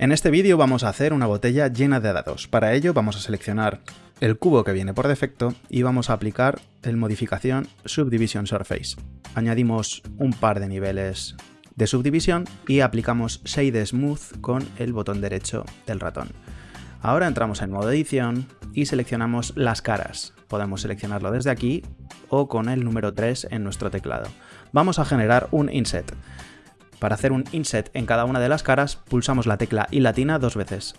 En este vídeo vamos a hacer una botella llena de dados. Para ello vamos a seleccionar el cubo que viene por defecto y vamos a aplicar el modificación Subdivision Surface. Añadimos un par de niveles de subdivisión y aplicamos Shade Smooth con el botón derecho del ratón. Ahora entramos en modo edición y seleccionamos las caras. Podemos seleccionarlo desde aquí o con el número 3 en nuestro teclado. Vamos a generar un inset. Para hacer un inset en cada una de las caras, pulsamos la tecla y latina dos veces.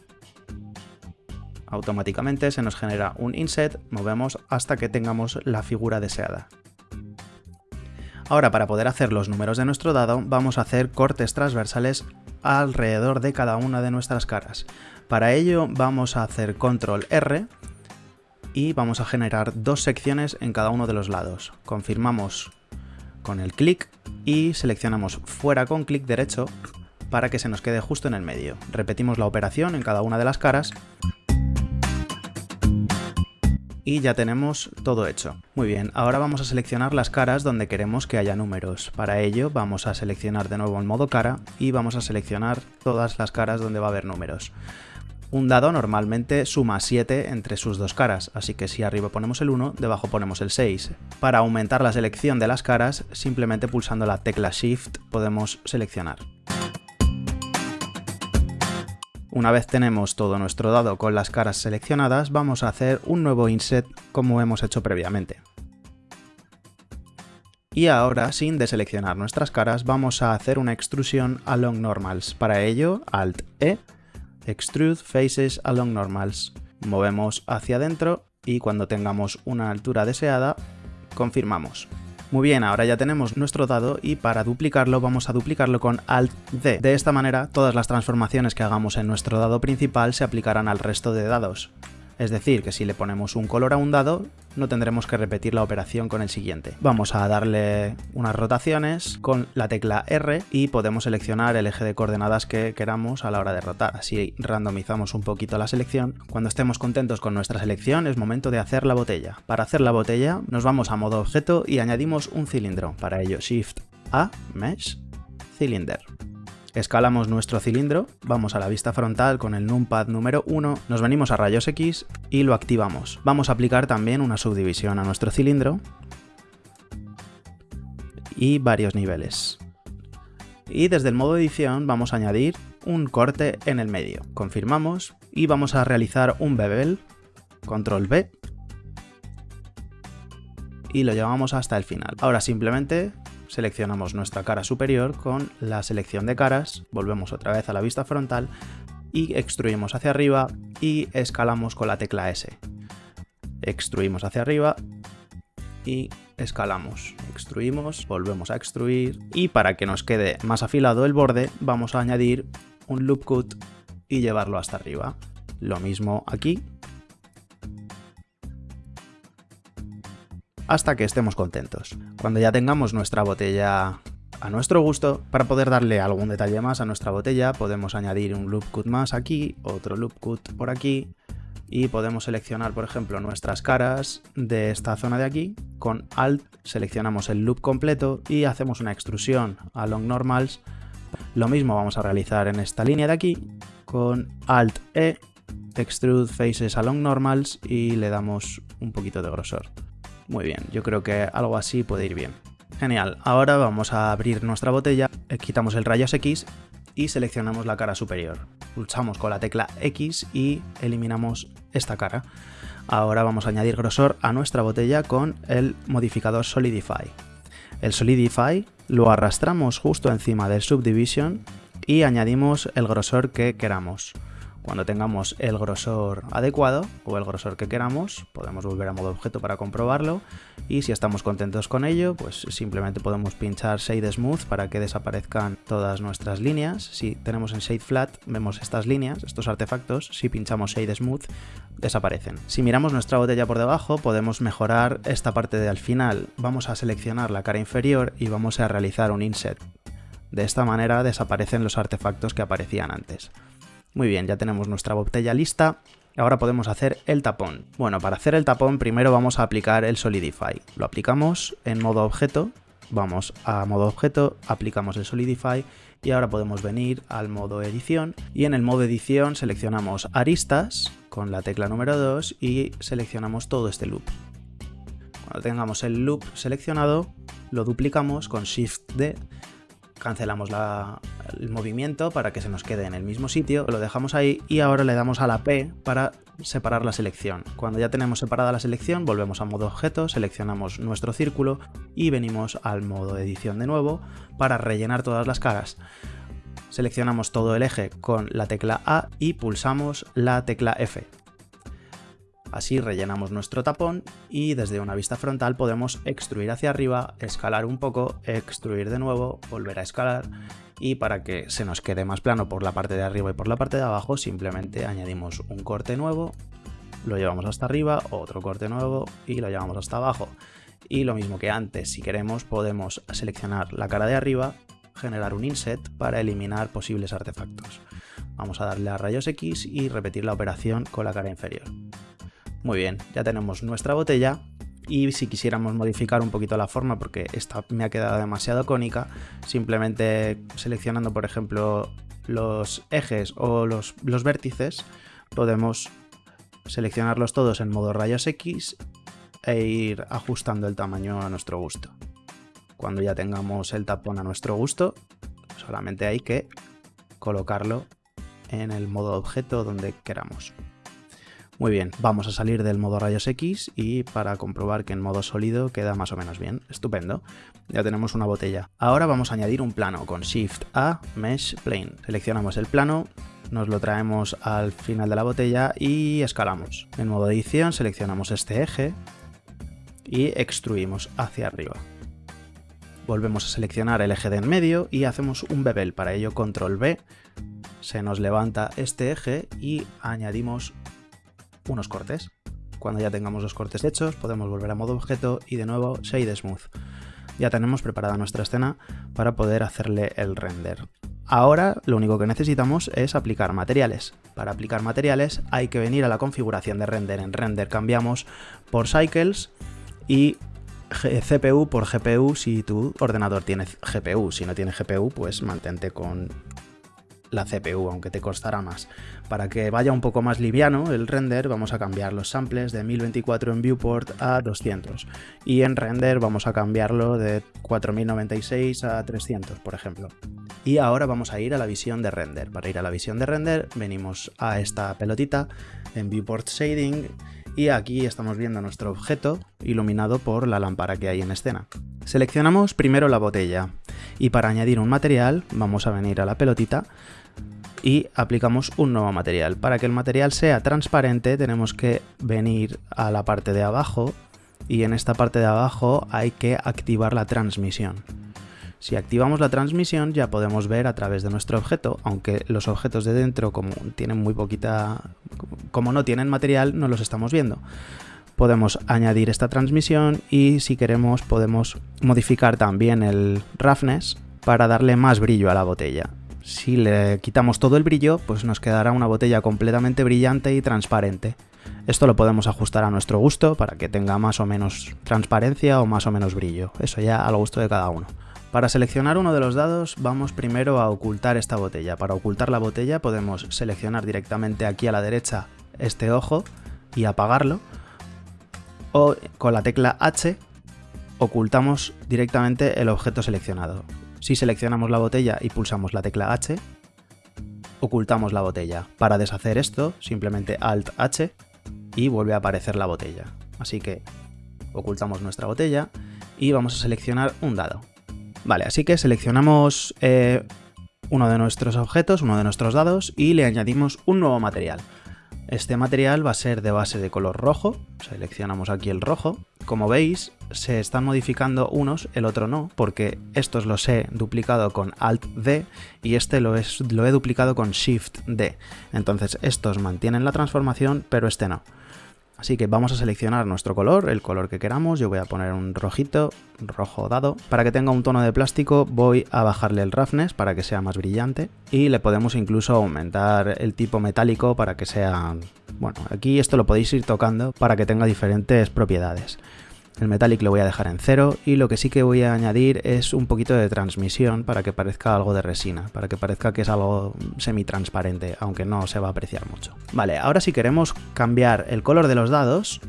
Automáticamente se nos genera un inset, movemos hasta que tengamos la figura deseada. Ahora para poder hacer los números de nuestro dado vamos a hacer cortes transversales alrededor de cada una de nuestras caras. Para ello vamos a hacer control R y vamos a generar dos secciones en cada uno de los lados. Confirmamos con el clic y seleccionamos fuera con clic derecho para que se nos quede justo en el medio. Repetimos la operación en cada una de las caras y ya tenemos todo hecho. Muy bien, ahora vamos a seleccionar las caras donde queremos que haya números. Para ello vamos a seleccionar de nuevo el modo cara y vamos a seleccionar todas las caras donde va a haber números. Un dado normalmente suma 7 entre sus dos caras, así que si arriba ponemos el 1, debajo ponemos el 6. Para aumentar la selección de las caras, simplemente pulsando la tecla Shift podemos seleccionar. Una vez tenemos todo nuestro dado con las caras seleccionadas, vamos a hacer un nuevo inset como hemos hecho previamente. Y ahora, sin deseleccionar nuestras caras, vamos a hacer una extrusión along normals. Para ello, Alt-E Extrude Faces Along Normals. Movemos hacia adentro y cuando tengamos una altura deseada, confirmamos. Muy bien, ahora ya tenemos nuestro dado y para duplicarlo vamos a duplicarlo con Alt-D. De esta manera, todas las transformaciones que hagamos en nuestro dado principal se aplicarán al resto de dados. Es decir, que si le ponemos un color a un dado, no tendremos que repetir la operación con el siguiente. Vamos a darle unas rotaciones con la tecla R y podemos seleccionar el eje de coordenadas que queramos a la hora de rotar. Así randomizamos un poquito la selección. Cuando estemos contentos con nuestra selección es momento de hacer la botella. Para hacer la botella nos vamos a modo objeto y añadimos un cilindro. Para ello Shift A, Mesh, Cylinder. Escalamos nuestro cilindro, vamos a la vista frontal con el numpad número 1, nos venimos a rayos X y lo activamos. Vamos a aplicar también una subdivisión a nuestro cilindro y varios niveles. Y desde el modo edición vamos a añadir un corte en el medio. Confirmamos y vamos a realizar un bevel, control B, y lo llevamos hasta el final. Ahora simplemente seleccionamos nuestra cara superior con la selección de caras, volvemos otra vez a la vista frontal y extruimos hacia arriba y escalamos con la tecla S. Extruimos hacia arriba y escalamos. Extruimos, volvemos a extruir y para que nos quede más afilado el borde vamos a añadir un loop cut y llevarlo hasta arriba. Lo mismo aquí hasta que estemos contentos. Cuando ya tengamos nuestra botella a nuestro gusto, para poder darle algún detalle más a nuestra botella, podemos añadir un loop cut más aquí, otro loop cut por aquí, y podemos seleccionar, por ejemplo, nuestras caras de esta zona de aquí. Con Alt seleccionamos el loop completo y hacemos una extrusión a long normals. Lo mismo vamos a realizar en esta línea de aquí. Con Alt E, extrude faces along normals y le damos un poquito de grosor. Muy bien, yo creo que algo así puede ir bien. Genial, ahora vamos a abrir nuestra botella, eh, quitamos el rayos X y seleccionamos la cara superior. Pulsamos con la tecla X y eliminamos esta cara. Ahora vamos a añadir grosor a nuestra botella con el modificador Solidify. El Solidify lo arrastramos justo encima del Subdivision y añadimos el grosor que queramos. Cuando tengamos el grosor adecuado o el grosor que queramos, podemos volver a modo objeto para comprobarlo y si estamos contentos con ello, pues simplemente podemos pinchar Shade Smooth para que desaparezcan todas nuestras líneas. Si tenemos en Shade Flat, vemos estas líneas, estos artefactos, si pinchamos Shade Smooth, desaparecen. Si miramos nuestra botella por debajo, podemos mejorar esta parte de al final. Vamos a seleccionar la cara inferior y vamos a realizar un inset. De esta manera desaparecen los artefactos que aparecían antes. Muy bien, ya tenemos nuestra botella lista. Ahora podemos hacer el tapón. Bueno, para hacer el tapón primero vamos a aplicar el Solidify. Lo aplicamos en modo objeto, vamos a modo objeto, aplicamos el Solidify Y ahora podemos venir al modo edición y en el modo edición seleccionamos aristas con la tecla número 2 y seleccionamos todo este loop. Cuando tengamos el loop seleccionado, lo duplicamos con Shift D, cancelamos el movimiento para que se nos quede en el mismo sitio, lo dejamos ahí y ahora le damos a la P para separar la selección. Cuando ya tenemos separada la selección, volvemos a modo objeto, seleccionamos nuestro círculo y venimos al modo edición de nuevo para rellenar todas las caras. Seleccionamos todo el eje con la tecla A y pulsamos la tecla F. Así rellenamos nuestro tapón y desde una vista frontal podemos extruir hacia arriba, escalar un poco, extruir de nuevo, volver a escalar y para que se nos quede más plano por la parte de arriba y por la parte de abajo simplemente añadimos un corte nuevo, lo llevamos hasta arriba, otro corte nuevo y lo llevamos hasta abajo. Y lo mismo que antes, si queremos podemos seleccionar la cara de arriba, generar un inset para eliminar posibles artefactos. Vamos a darle a rayos X y repetir la operación con la cara inferior. Muy bien, ya tenemos nuestra botella y si quisiéramos modificar un poquito la forma porque esta me ha quedado demasiado cónica, simplemente seleccionando por ejemplo los ejes o los, vértices, podemos seleccionarlos todos en modo rayos X e ir ajustando el tamaño a nuestro gusto. Cuando ya tengamos el tapón a nuestro gusto, solamente hay que colocarlo en el modo objeto donde queramos. Muy bien, vamos a salir del modo rayos X y para comprobar que en modo sólido queda más o menos bien. Estupendo. Ya tenemos una botella. Ahora vamos a añadir un plano con Shift A, Mesh Plane. Seleccionamos el plano, nos lo traemos al final de la botella y escalamos. En modo edición seleccionamos este eje y extruimos hacia arriba. Volvemos a seleccionar el eje de en medio y hacemos un bevel. Para ello control B, se nos levanta este eje y añadimos unos cortes. Cuando ya tengamos los cortes hechos, podemos volver a modo objeto y de nuevo Shade Smooth. Ya tenemos preparada nuestra escena para poder hacerle el render. Ahora lo único que necesitamos es aplicar materiales. Para aplicar materiales hay que venir a la configuración de render. En render cambiamos por cycles y CPU por GPU si tu ordenador tiene GPU. Si no tiene GPU, pues mantente con la CPU, aunque te costará más. Para que vaya un poco más liviano el render, vamos a cambiar los samples de 1024 en viewport a 200. Y en render vamos a cambiarlo de 4096 a 300, por ejemplo. Y ahora vamos a ir a la visión de render. Para ir a la visión de render, venimos a esta pelotita en viewport shading y aquí estamos viendo nuestro objeto iluminado por la lámpara que hay en escena. Seleccionamos primero la botella y para añadir un material vamos a venir a la pelotita y aplicamos un nuevo material. Para que el material sea transparente tenemos que venir a la parte de abajo y en esta parte de abajo hay que activar la transmisión. Si activamos la transmisión ya podemos ver a través de nuestro objeto, aunque los objetos de dentro como tienen muy poquita, como no tienen material no los estamos viendo. Podemos añadir esta transmisión y si queremos podemos modificar también el roughness para darle más brillo a la botella. Si le quitamos todo el brillo, pues nos quedará una botella completamente brillante y transparente. Esto lo podemos ajustar a nuestro gusto para que tenga más o menos transparencia o más o menos brillo. Eso ya al gusto de cada uno. Para seleccionar uno de los dados vamos primero a ocultar esta botella. Para ocultar la botella podemos seleccionar directamente aquí a la derecha este ojo y apagarlo. O con la tecla H ocultamos directamente el objeto seleccionado. Si seleccionamos la botella y pulsamos la tecla H, ocultamos la botella. Para deshacer esto, simplemente Alt H y vuelve a aparecer la botella. Así que ocultamos nuestra botella y vamos a seleccionar un dado. Vale, así que seleccionamos eh, uno de nuestros objetos, uno de nuestros dados y le añadimos un nuevo material. Este material va a ser de base de color rojo, seleccionamos aquí el rojo. Como veis, se están modificando unos, el otro no, porque estos los he duplicado con Alt-D y este lo, lo he duplicado con Shift-D. Entonces estos mantienen la transformación, pero este no. Así que vamos a seleccionar nuestro color, el color que queramos. Yo voy a poner un rojito, rojo dado. Para que tenga un tono de plástico voy a bajarle el roughness para que sea más brillante. Y le podemos incluso aumentar el tipo metálico para que sea... Bueno, aquí esto lo podéis ir tocando para que tenga diferentes propiedades. El metallic lo voy a dejar en cero y lo que sí que voy a añadir es un poquito de transmisión para que parezca algo de resina, para que parezca que es algo semi-transparente, aunque no se va a apreciar mucho. Vale, ahora si queremos cambiar el color de los dados,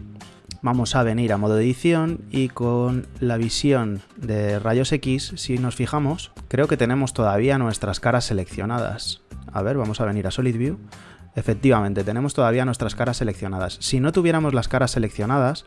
vamos a venir a modo edición y con la visión de rayos X, si nos fijamos, creo que tenemos todavía nuestras caras seleccionadas. A ver, vamos a venir a Solid View. Efectivamente, tenemos todavía nuestras caras seleccionadas. Si no tuviéramos las caras seleccionadas,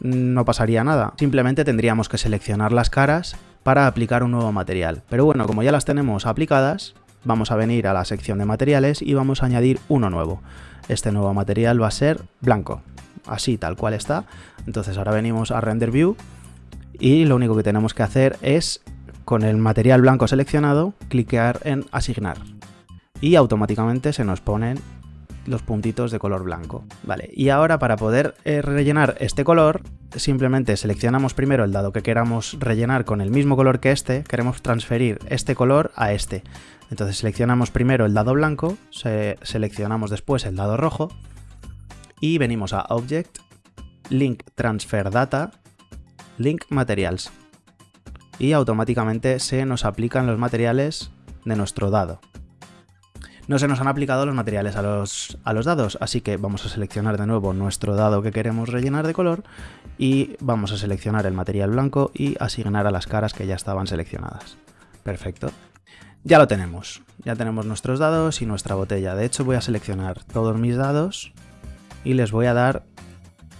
no pasaría nada. Simplemente tendríamos que seleccionar las caras para aplicar un nuevo material. Pero bueno, como ya las tenemos aplicadas, vamos a venir a la sección de materiales y vamos a añadir uno nuevo. Este nuevo material va a ser blanco, así tal cual está. Entonces ahora venimos a Render View y lo único que tenemos que hacer es, con el material blanco seleccionado, cliquear en Asignar. Y automáticamente se nos ponen los puntitos de color blanco. Vale, y ahora para poder eh, rellenar este color, simplemente seleccionamos primero el dado que queramos rellenar con el mismo color que este, queremos transferir este color a este. Entonces seleccionamos primero el dado blanco, seleccionamos después el dado rojo y venimos a Object, Link Transfer Data, Link Materials. Y automáticamente se nos aplican los materiales de nuestro dado no se nos han aplicado los materiales a los, a los dados, así que vamos a seleccionar de nuevo nuestro dado que queremos rellenar de color y vamos a seleccionar el material blanco y asignar a las caras que ya estaban seleccionadas. Perfecto. Ya lo tenemos, ya tenemos nuestros dados y nuestra botella. De hecho voy a seleccionar todos mis dados y les voy a dar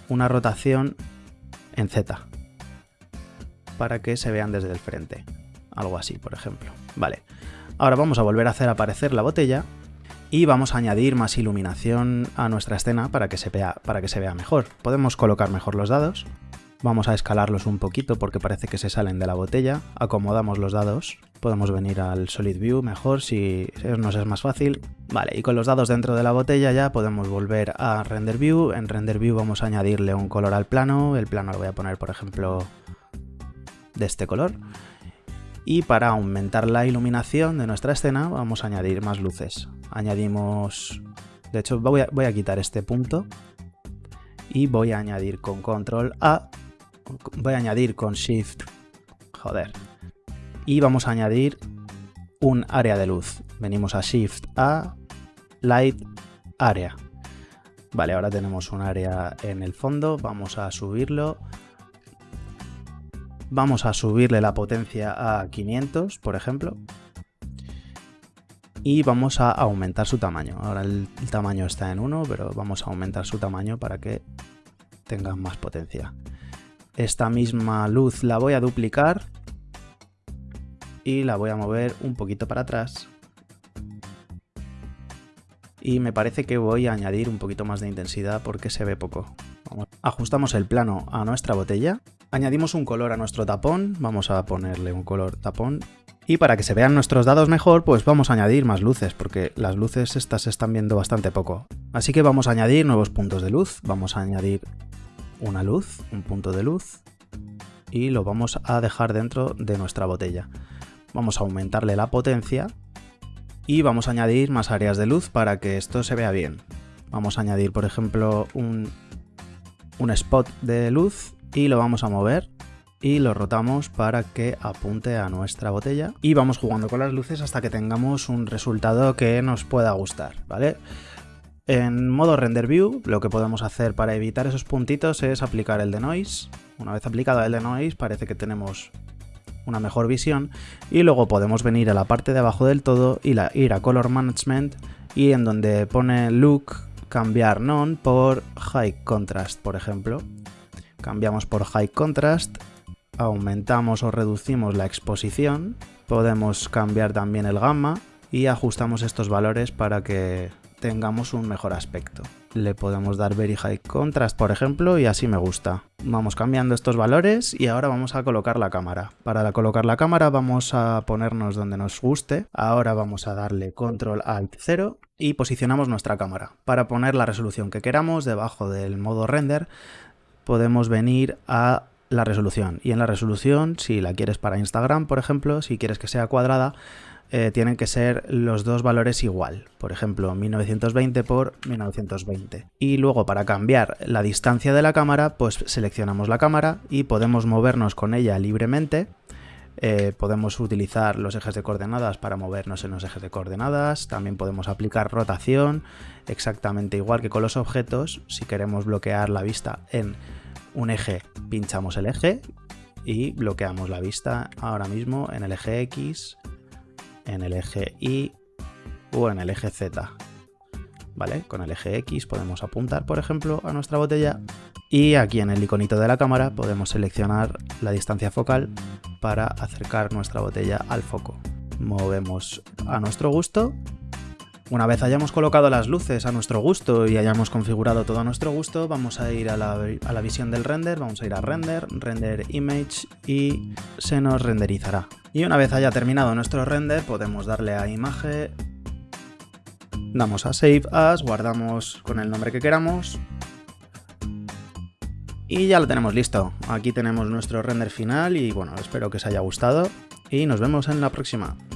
una rotación en Z para que se vean desde el frente. Algo así, por ejemplo. Vale. Ahora vamos a volver a hacer aparecer la botella y vamos a añadir más iluminación a nuestra escena para que se vea, mejor. Podemos colocar mejor los dados, vamos a escalarlos un poquito porque parece que se salen de la botella, acomodamos los dados, podemos venir al Solid View mejor si nos es más fácil. Vale, y con los dados dentro de la botella ya podemos volver a Render View, en Render View vamos a añadirle un color al plano, el plano lo voy a poner por ejemplo de este color y para aumentar la iluminación de nuestra escena vamos a añadir más luces. Añadimos... De hecho voy a, quitar este punto y voy a añadir con control A, voy a añadir con shift, joder, y vamos a añadir un área de luz. Venimos a shift A, light, área. Vale, ahora tenemos un área en el fondo, vamos a subirlo Vamos a subirle la potencia a 500, por ejemplo. Y vamos a aumentar su tamaño. Ahora el, tamaño está en 1, pero vamos a aumentar su tamaño para que tenga más potencia. Esta misma luz la voy a duplicar y la voy a mover un poquito para atrás. Y me parece que voy a añadir un poquito más de intensidad porque se ve poco. Ajustamos el plano a nuestra botella Añadimos un color a nuestro tapón, vamos a ponerle un color tapón. Y para que se vean nuestros dados mejor, pues vamos a añadir más luces, porque las luces estas se están viendo bastante poco. Así que vamos a añadir nuevos puntos de luz. Vamos a añadir una luz, un punto de luz, y lo vamos a dejar dentro de nuestra botella. Vamos a aumentarle la potencia y vamos a añadir más áreas de luz para que esto se vea bien. Vamos a añadir, por ejemplo, un, un spot de luz y lo vamos a mover y lo rotamos para que apunte a nuestra botella y vamos jugando con las luces hasta que tengamos un resultado que nos pueda gustar, ¿vale? En modo render view lo que podemos hacer para evitar esos puntitos es aplicar el de noise. Una vez aplicado el de noise parece que tenemos una mejor visión y luego podemos venir a la parte de abajo del todo y ir a color management y en donde pone look cambiar none por high contrast por ejemplo cambiamos por High Contrast, aumentamos o reducimos la exposición, podemos cambiar también el gamma y ajustamos estos valores para que tengamos un mejor aspecto. Le podemos dar Very High Contrast, por ejemplo, y así me gusta. Vamos cambiando estos valores y ahora vamos a colocar la cámara. Para colocar la cámara vamos a ponernos donde nos guste. Ahora vamos a darle Control Alt 0 y posicionamos nuestra cámara. Para poner la resolución que queramos debajo del modo render podemos venir a la resolución. Y en la resolución, si la quieres para Instagram, por ejemplo, si quieres que sea cuadrada, eh, tienen que ser los dos valores igual. Por ejemplo, 1920 por 1920. Y luego para cambiar la distancia de la cámara, pues seleccionamos la cámara y podemos movernos con ella libremente. Eh, podemos utilizar los ejes de coordenadas para movernos en los ejes de coordenadas. También podemos aplicar rotación, exactamente igual que con los objetos. Si queremos bloquear la vista en un eje, pinchamos el eje y bloqueamos la vista ahora mismo en el eje X, en el eje Y o en el eje Z. ¿Vale? Con el eje X podemos apuntar, por ejemplo, a nuestra botella y aquí en el iconito de la cámara podemos seleccionar la distancia focal para acercar nuestra botella al foco. Movemos a nuestro gusto una vez hayamos colocado las luces a nuestro gusto y hayamos configurado todo a nuestro gusto, vamos a ir a la, visión del render, vamos a ir a render, render image y se nos renderizará. Y una vez haya terminado nuestro render podemos darle a imagen, damos a save as, guardamos con el nombre que queramos y ya lo tenemos listo. Aquí tenemos nuestro render final y bueno, espero que os haya gustado y nos vemos en la próxima.